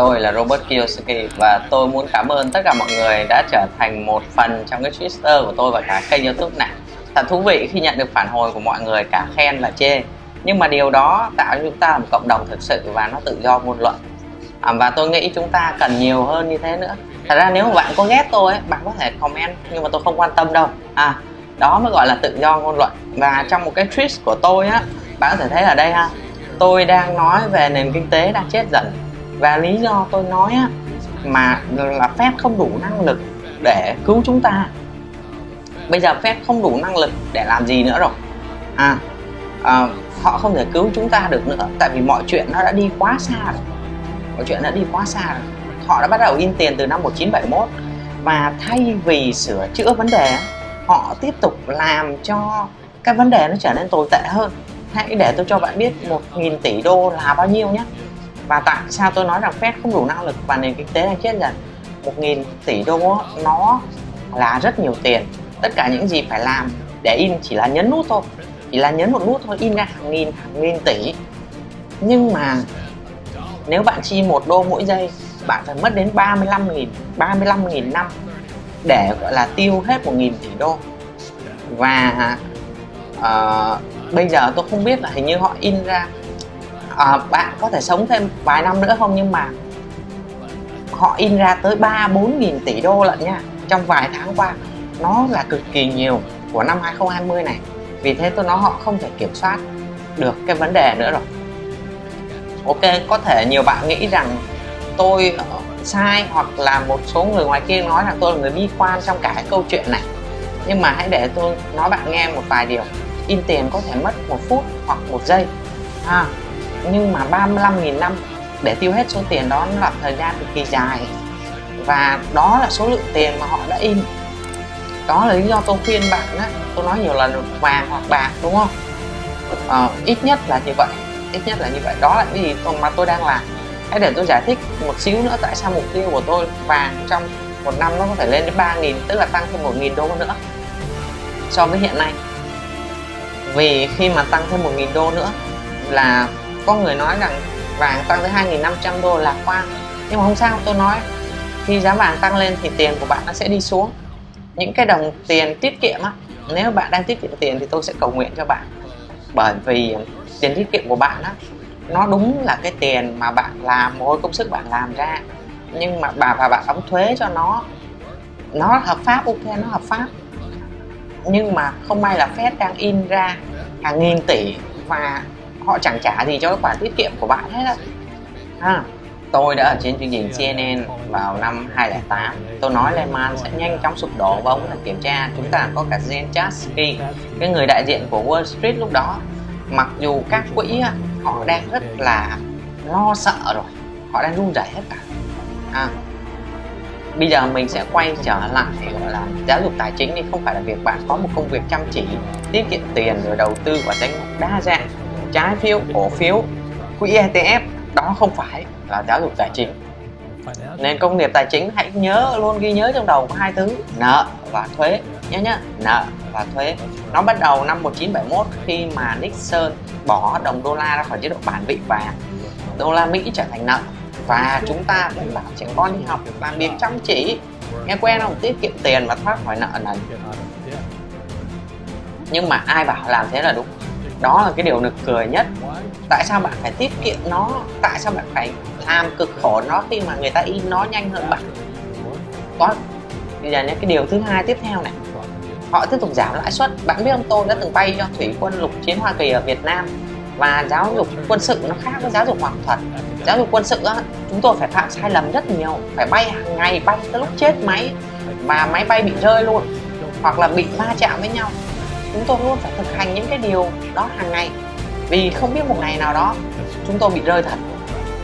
Tôi là Robert Kiyosaki và tôi muốn cảm ơn tất cả mọi người đã trở thành một phần trong cái Twitter của tôi và cả kênh youtube này. Thật thú vị khi nhận được phản hồi của mọi người cả khen và chê. Nhưng mà điều đó tạo cho chúng ta một cộng đồng thực sự và nó tự do ngôn luận. À, Và tôi nghĩ chúng ta cần nhiều hơn như thế nữa. Thật ra nếu mà bạn có ghét tôi, ấy, bạn có thể comment nhưng mà tôi không quan tâm đâu. À, Đó mới gọi là tự do ngôn luận. Và trong một cái tweet của tôi á, bạn có thể thấy ở đây ha Tôi đang nói về nền kinh tế đang chết dần và lý do tôi nói á, mà là phép không đủ năng lực để cứu chúng ta. Bây giờ phép không đủ năng lực để làm gì nữa rồi. À, à họ không thể cứu chúng ta được nữa tại vì mọi chuyện nó đã đi quá xa rồi. Mọi chuyện đã đi quá xa rồi. Họ đã bắt đầu in tiền từ năm 1971 và thay vì sửa chữa vấn đề họ tiếp tục làm cho cái vấn đề nó trở nên tồi tệ hơn. Hãy để tôi cho bạn biết 1.000 tỷ đô là bao nhiêu nhé và tại sao tôi nói rằng Fed không đủ năng lực và nền kinh tế đang chết dần? 1.000 tỷ đô nó là rất nhiều tiền. Tất cả những gì phải làm để in chỉ là nhấn nút thôi. Chỉ là nhấn một nút thôi in ra hàng nghìn hàng nghìn tỷ. Nhưng mà nếu bạn chi một đô mỗi giây bạn phải mất đến 35.000 35.000 năm để gọi là tiêu hết 1.000 tỷ đô. Và uh, bây giờ tôi không biết là hình như họ in ra à, bạn có thể sống thêm vài năm nữa không? Nhưng mà họ in ra tới 3 4 nghìn tỷ đô lận nha. Trong vài tháng qua nó là cực kỳ nhiều của năm 2020 này. Vì thế tôi nói họ không thể kiểm soát được cái vấn đề nữa rồi. Ok có thể nhiều bạn nghĩ rằng tôi sai hoặc là một số người ngoài kia nói rằng tôi là người bi quan trong cả cái câu chuyện này. Nhưng mà hãy để tôi nói bạn nghe một vài điều. In tiền có thể mất một phút hoặc một giây. Ha nhưng mà 35.000 năm để tiêu hết số tiền đó là thời gian cực kỳ dài. Và đó là số lượng tiền mà họ đã in. Đó là lý do tôi khuyên bạn á. Tôi nói nhiều lần vàng hoặc bạc đúng không? Ờ, ít nhất là như vậy ít nhất là như vậy. Đó là cái gì mà tôi đang làm. Hãy để tôi giải thích một xíu nữa tại sao mục tiêu của tôi vàng trong một năm nó có thể lên đến 3.000 tức là tăng thêm 1.000 đô nữa so với hiện nay. Vì khi mà tăng thêm 1.000 đô nữa là có người nói rằng vàng tăng tới 2.500 đô lạc quan nhưng mà không sao, tôi nói, khi giá vàng tăng lên thì tiền của bạn nó sẽ đi xuống. Những cái đồng tiền tiết kiệm á, nếu bạn đang tiết kiệm tiền thì tôi sẽ cầu nguyện cho bạn. Bởi vì tiền tiết kiệm của bạn á, nó đúng là cái tiền mà bạn làm mỗi công sức bạn làm ra. Nhưng mà bà và bạn đóng thuế cho nó nó hợp pháp, ok, nó hợp pháp. Nhưng mà không may là Fed đang in ra hàng nghìn tỷ và họ chẳng trả gì cho cái khoản tiết kiệm của bạn hết á. À, tôi đã ở trên chương trình CNN vào năm 2008 tôi nói Lehman sẽ nhanh chóng sụp đổ và ông là kiểm tra. Chúng ta có cả Jen Chasky cái người đại diện của Wall Street lúc đó. Mặc dù các quỹ họ đang rất là lo sợ rồi. Họ đang run rẩy hết cả. À, bây giờ mình sẽ quay trở lại gọi là giáo dục tài chính thì không phải là việc bạn có một công việc chăm chỉ tiết kiệm tiền rồi đầu tư vào danh mục đa dạng trái phiếu cổ phiếu quỹ ETF đó không phải là giáo dục tài chính. Nên công nghiệp tài chính hãy nhớ luôn ghi nhớ trong đầu có hai thứ nợ và thuế nhớ nhá. Nợ và thuế. Nó bắt đầu năm 1971 khi mà Nixon bỏ đồng đô la ra khỏi chế độ bản vị vàng. Đô la Mỹ trở thành nợ và chúng ta phải bảo trẻ con đi học làm việc chăm chỉ. Nghe quen không? Tiết kiệm tiền và thoát khỏi nợ nần nhưng mà ai bảo làm thế là đúng đó là cái điều nực cười nhất. Tại sao bạn phải tiết kiệm nó? Tại sao bạn phải làm cực khổ nó khi mà người ta in nó nhanh hơn bạn? Có bây giờ những cái điều thứ hai tiếp theo này. Họ tiếp tục giảm lãi suất. Bạn biết ông tôi đã từng bay cho thủy quân lục chiến hoa kỳ ở việt nam và giáo dục quân sự nó khác với giáo dục học thuật. Giáo dục quân sự á, chúng tôi phải phạm sai lầm rất nhiều. Phải bay hàng ngày bay tới lúc chết máy và máy bay bị rơi luôn hoặc là bị va chạm với nhau chúng tôi luôn phải thực hành những cái điều đó hàng ngày. Vì không biết một ngày nào đó chúng tôi bị rơi thật.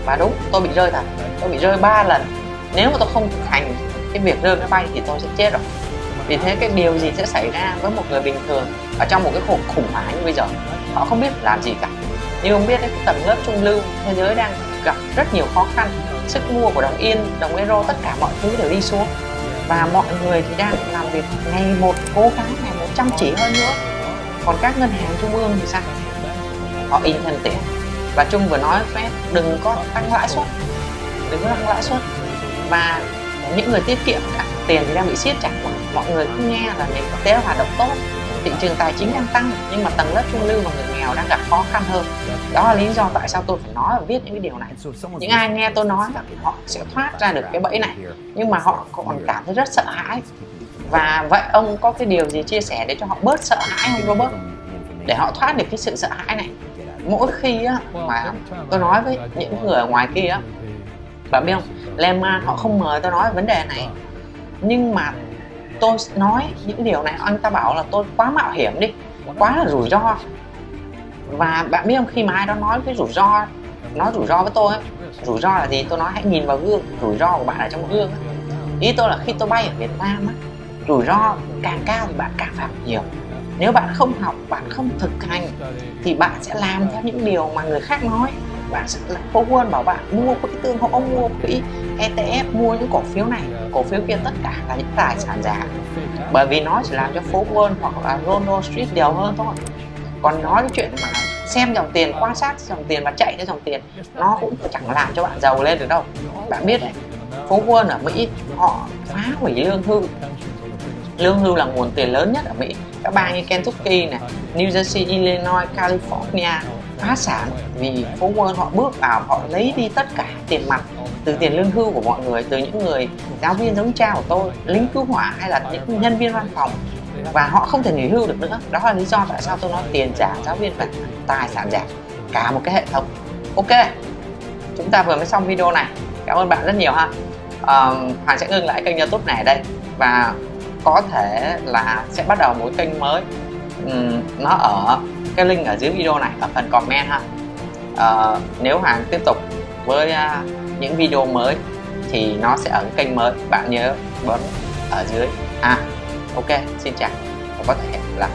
Và đúng, tôi bị rơi thật. Tôi bị rơi ba lần. Nếu mà tôi không thực hành cái việc rơi máy bay thì tôi sẽ chết rồi. Vì thế cái điều gì sẽ xảy ra với một người bình thường ở trong một cái cuộc khủng hoảng như bây giờ, họ không biết làm gì cả. Như ông biết đấy, cái tầng lớp trung lưu thế giới đang gặp rất nhiều khó khăn. Sức mua của đồng yên, đồng euro, tất cả mọi thứ đều đi xuống. Và mọi người thì đang làm việc ngày một, cố gắng ngày một chăm chỉ hơn nữa. Còn các ngân hàng trung ương thì sao? Họ in thêm tiền và Trung vừa nói phép đừng có tăng lãi suất. Đừng có tăng lãi suất. Và những người tiết kiệm cả tiền thì đang bị siết chặt mọi người cứ nghe là nền kinh tế hoạt động tốt, thị trường tài chính đang tăng, nhưng mà tầng lớp trung lưu và người nghèo đang gặp khó khăn hơn. Đó là lý do tại sao tôi phải nói và viết những cái điều này. Những ai nghe tôi nói, họ sẽ thoát ra được cái bẫy này. Nhưng mà họ còn cảm thấy rất sợ hãi và vậy ông có cái điều gì chia sẻ để cho họ bớt sợ hãi không Robert? Để họ thoát được cái sự sợ hãi này. Mỗi khi á, mà tôi nói với những người ở ngoài kia á, bạn biết không? Lehman họ không mời tôi nói vấn đề này. Nhưng mà tôi nói những điều này anh ta bảo là tôi quá mạo hiểm đi quá là rủi ro. Và bạn biết không khi mà ai đó nói cái rủi ro nói rủi ro với tôi ấy, rủi ro là gì? Tôi nói hãy nhìn vào gương rủi ro của bạn ở trong gương ấy. ý tôi là khi tôi bay ở Việt Nam ấy, rủi ro càng cao thì bạn càng phạm nhiều. Nếu bạn không học, bạn không thực hành, thì bạn sẽ làm theo những điều mà người khác nói. Bạn sẽ là phố quân bảo bạn mua quỹ tương hỗ mua quỹ ETF mua những cổ phiếu này. Cổ phiếu kia tất cả là những tài sản giả. Bởi vì nó chỉ làm cho phố quân hoặc là Wall Street đều hơn thôi. Còn nói cái chuyện mà xem dòng tiền, quan sát dòng tiền và chạy theo dòng tiền, nó cũng chẳng làm cho bạn giàu lên được đâu. Bạn biết đấy phố quân ở Mỹ, họ phá hủy lương hưu lương hưu là nguồn tiền lớn nhất ở Mỹ. Các bang như Kentucky này New Jersey Illinois California phá sản vì phố Wall họ bước vào họ lấy đi tất cả tiền mặt từ tiền lương hưu của mọi người từ những người giáo viên giống cha của tôi lính cứu hỏa hay là những nhân viên văn phòng. Và họ không thể nghỉ hưu được nữa. Đó là lý do tại sao tôi nói tiền giả giáo viên và tài sản giả cả một cái hệ thống. Ok chúng ta vừa mới xong video này. Cảm ơn bạn rất nhiều ha. Ờ, um, Hoàng sẽ ngưng lại kênh youtube này ở đây. Và có thể là sẽ bắt đầu một kênh mới. Um, nó ở cái link ở dưới video này ở phần comment ha. Uh, nếu hàng tiếp tục với uh, những video mới thì nó sẽ ở kênh mới. Bạn nhớ bấm ở dưới. À ok xin chào và có thể hẹn gặp